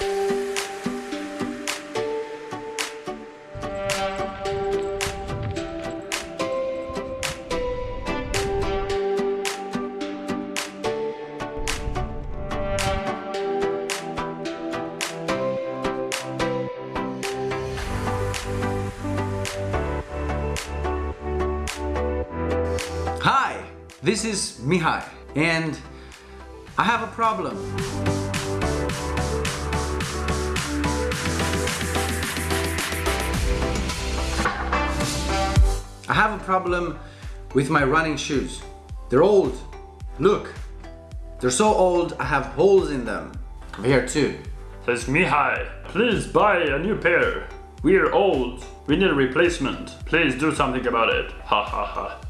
Hi, this is Mihai and I have a problem. Problem with my running shoes. They're old. Look, they're so old I have holes in them. Here too. Says Mihai, please buy a new pair. We're old. We need a replacement. Please do something about it. Ha ha ha.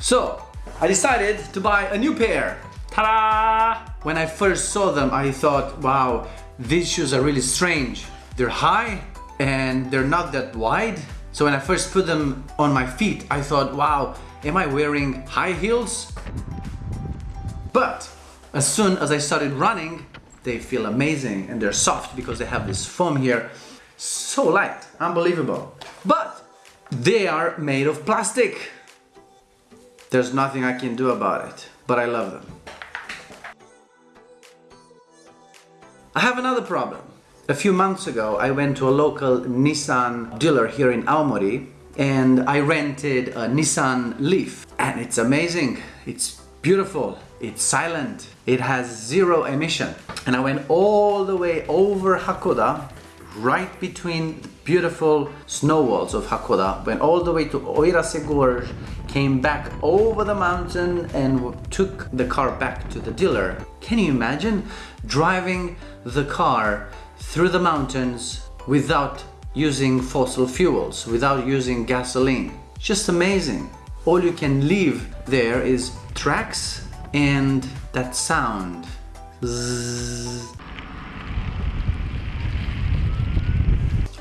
So, I decided to buy a new pair. Ta-da! When I first saw them, I thought, wow, these shoes are really strange. They're high and they're not that wide. So when I first put them on my feet, I thought, wow, am I wearing high heels? But as soon as I started running, they feel amazing and they're soft because they have this foam here. So light, unbelievable. But they are made of plastic. There's nothing I can do about it, but I love them. I have another problem. A few months ago, I went to a local Nissan dealer here in Aomori and I rented a Nissan Leaf and it's amazing. It's beautiful. It's silent. It has zero emission. And I went all the way over Hakkoda, right between the beautiful snow walls of Hakkoda, went all the way to Oirase Gorge, came back over the mountain and took the car back to the dealer. Can you imagine driving the car through the mountains without using fossil fuels, without using gasoline? Just amazing. All you can leave there is tracks and that sound. Zzz.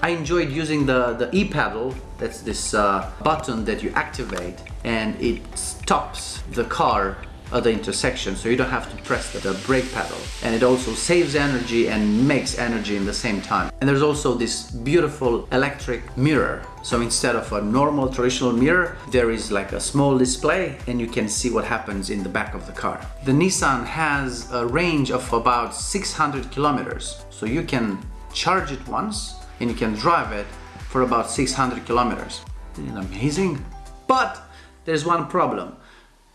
I enjoyed using the, the e-pedal, that's this uh, button that you activate and it stops the car at the intersection so you don't have to press the, the brake pedal. And it also saves energy and makes energy in the same time. And there's also this beautiful electric mirror. So instead of a normal traditional mirror there is like a small display and you can see what happens in the back of the car. The Nissan has a range of about 600 kilometers. So you can charge it once and you can drive it for about 600 kilometers. Isn't it amazing? But there's one problem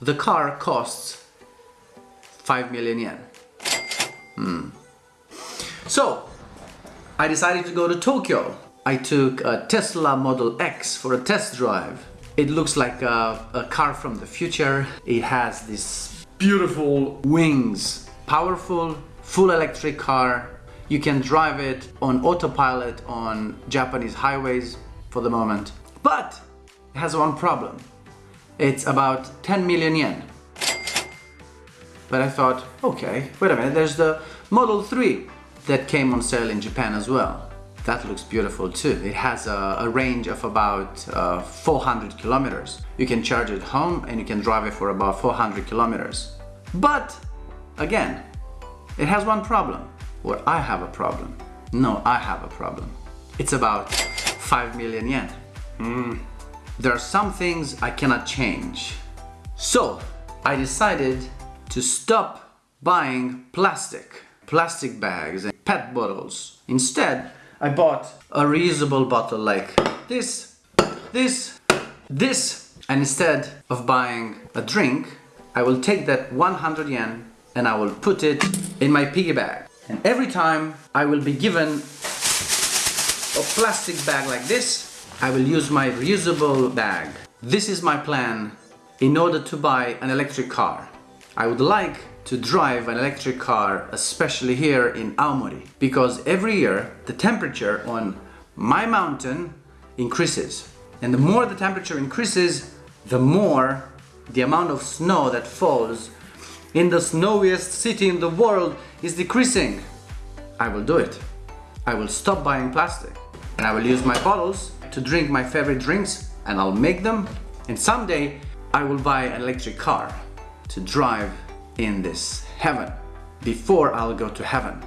the car costs 5 million yen. Hmm. So, I decided to go to Tokyo. I took a Tesla Model X for a test drive. It looks like a, a car from the future. It has these beautiful wings. Powerful, full electric car. You can drive it on autopilot on Japanese highways for the moment. But it has one problem it's about 10 million yen. But I thought, okay, wait a minute, there's the Model 3 that came on sale in Japan as well. That looks beautiful too. It has a, a range of about uh, 400 kilometers. You can charge it home and you can drive it for about 400 kilometers. But, again, it has one problem. Or I have a problem. No, I have a problem. It's about 5 million yen. Mm. There are some things I cannot change. So I decided to stop buying plastic, plastic bags and pet bottles. Instead, I bought a reusable bottle like this, this, this. And instead of buying a drink, I will take that 100 yen and I will put it in my piggy bag. And every time I will be given a plastic bag like this, I will use my reusable bag. This is my plan in order to buy an electric car. I would like to drive an electric car, especially here in Aomori, because every year the temperature on my mountain increases. And the more the temperature increases, the more the amount of snow that falls in the snowiest city in the world is decreasing. I will do it. I will stop buying plastic and I will use my bottles to drink my favorite drinks and I'll make them and someday I will buy an electric car to drive in this heaven before I'll go to heaven.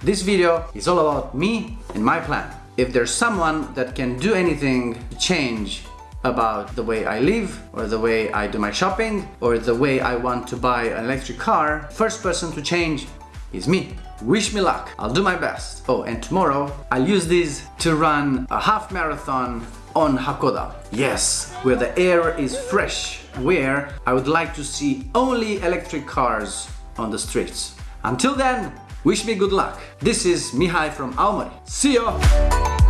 This video is all about me and my plan. If there's someone that can do anything to change about the way I live or the way I do my shopping or the way I want to buy an electric car, first person to change is me. Wish me luck, I'll do my best. Oh, and tomorrow I'll use these to run a half marathon on Hakkoda. Yes, where the air is fresh where I would like to see only electric cars on the streets. Until then, wish me good luck. This is Mihai from Aomori. See ya!